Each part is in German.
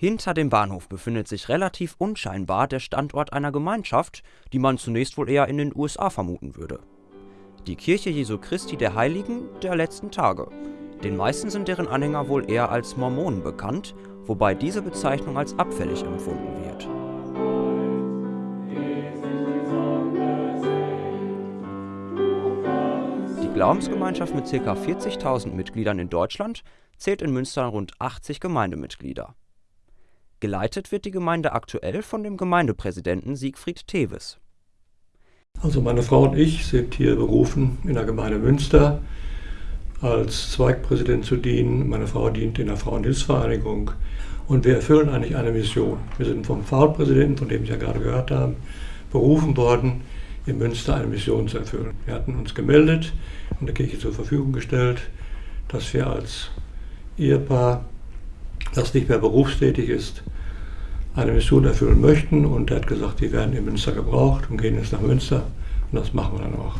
Hinter dem Bahnhof befindet sich relativ unscheinbar der Standort einer Gemeinschaft, die man zunächst wohl eher in den USA vermuten würde. Die Kirche Jesu Christi der Heiligen der letzten Tage. Den meisten sind deren Anhänger wohl eher als Mormonen bekannt, wobei diese Bezeichnung als abfällig empfunden wird. Die Glaubensgemeinschaft mit ca. 40.000 Mitgliedern in Deutschland zählt in Münster rund 80 Gemeindemitglieder. Geleitet wird die Gemeinde aktuell von dem Gemeindepräsidenten Siegfried Teves. Also meine Frau und ich sind hier berufen in der Gemeinde Münster als Zweigpräsident zu dienen. Meine Frau dient in der Frauenhilfsvereinigung und wir erfüllen eigentlich eine Mission. Wir sind vom Pfarrpräsidenten, von dem Sie ja gerade gehört haben, berufen worden, in Münster eine Mission zu erfüllen. Wir hatten uns gemeldet und der Kirche zur Verfügung gestellt, dass wir als Ehepaar das nicht mehr berufstätig ist, eine Mission erfüllen möchten. Und er hat gesagt, die werden in Münster gebraucht und gehen jetzt nach Münster. Und das machen wir dann auch.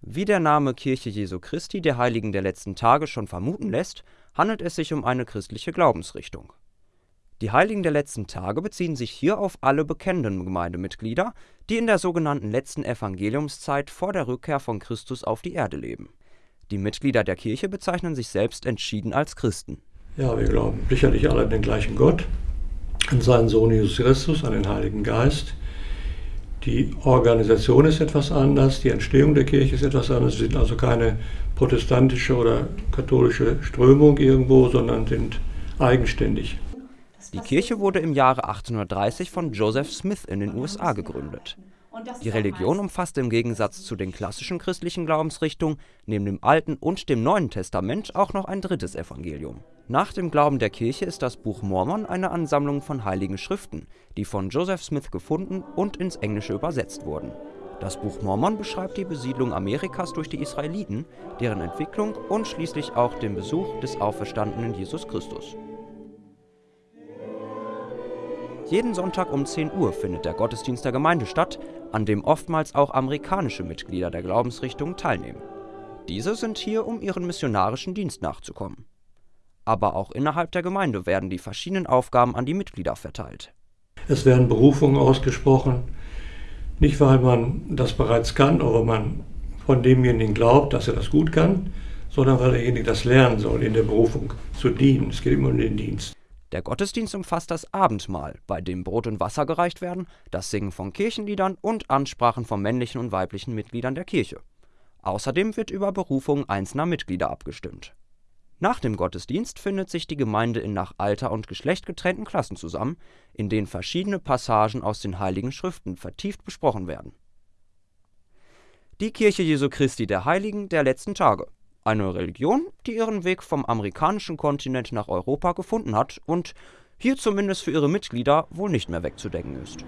Wie der Name Kirche Jesu Christi der Heiligen der letzten Tage schon vermuten lässt, handelt es sich um eine christliche Glaubensrichtung. Die Heiligen der letzten Tage beziehen sich hier auf alle bekennenden Gemeindemitglieder, die in der sogenannten letzten Evangeliumszeit vor der Rückkehr von Christus auf die Erde leben. Die Mitglieder der Kirche bezeichnen sich selbst entschieden als Christen. Ja, wir glauben sicherlich alle an den gleichen Gott, an seinen Sohn Jesus Christus, an den Heiligen Geist. Die Organisation ist etwas anders, die Entstehung der Kirche ist etwas anders. Wir sind also keine protestantische oder katholische Strömung irgendwo, sondern sind eigenständig. Die Kirche wurde im Jahre 1830 von Joseph Smith in den USA gegründet. Die Religion umfasst im Gegensatz zu den klassischen christlichen Glaubensrichtungen neben dem Alten und dem Neuen Testament auch noch ein drittes Evangelium. Nach dem Glauben der Kirche ist das Buch Mormon eine Ansammlung von heiligen Schriften, die von Joseph Smith gefunden und ins Englische übersetzt wurden. Das Buch Mormon beschreibt die Besiedlung Amerikas durch die Israeliten, deren Entwicklung und schließlich auch den Besuch des auferstandenen Jesus Christus. Jeden Sonntag um 10 Uhr findet der Gottesdienst der Gemeinde statt, an dem oftmals auch amerikanische Mitglieder der Glaubensrichtung teilnehmen. Diese sind hier, um ihren missionarischen Dienst nachzukommen. Aber auch innerhalb der Gemeinde werden die verschiedenen Aufgaben an die Mitglieder verteilt. Es werden Berufungen ausgesprochen, nicht weil man das bereits kann oder man von demjenigen glaubt, dass er das gut kann, sondern weil derjenige das lernen soll, in der Berufung zu dienen. Es geht immer um den Dienst. Der Gottesdienst umfasst das Abendmahl, bei dem Brot und Wasser gereicht werden, das Singen von Kirchenliedern und Ansprachen von männlichen und weiblichen Mitgliedern der Kirche. Außerdem wird über Berufungen einzelner Mitglieder abgestimmt. Nach dem Gottesdienst findet sich die Gemeinde in nach Alter und Geschlecht getrennten Klassen zusammen, in denen verschiedene Passagen aus den Heiligen Schriften vertieft besprochen werden. Die Kirche Jesu Christi der Heiligen der letzten Tage eine Religion, die ihren Weg vom amerikanischen Kontinent nach Europa gefunden hat und hier zumindest für ihre Mitglieder wohl nicht mehr wegzudenken ist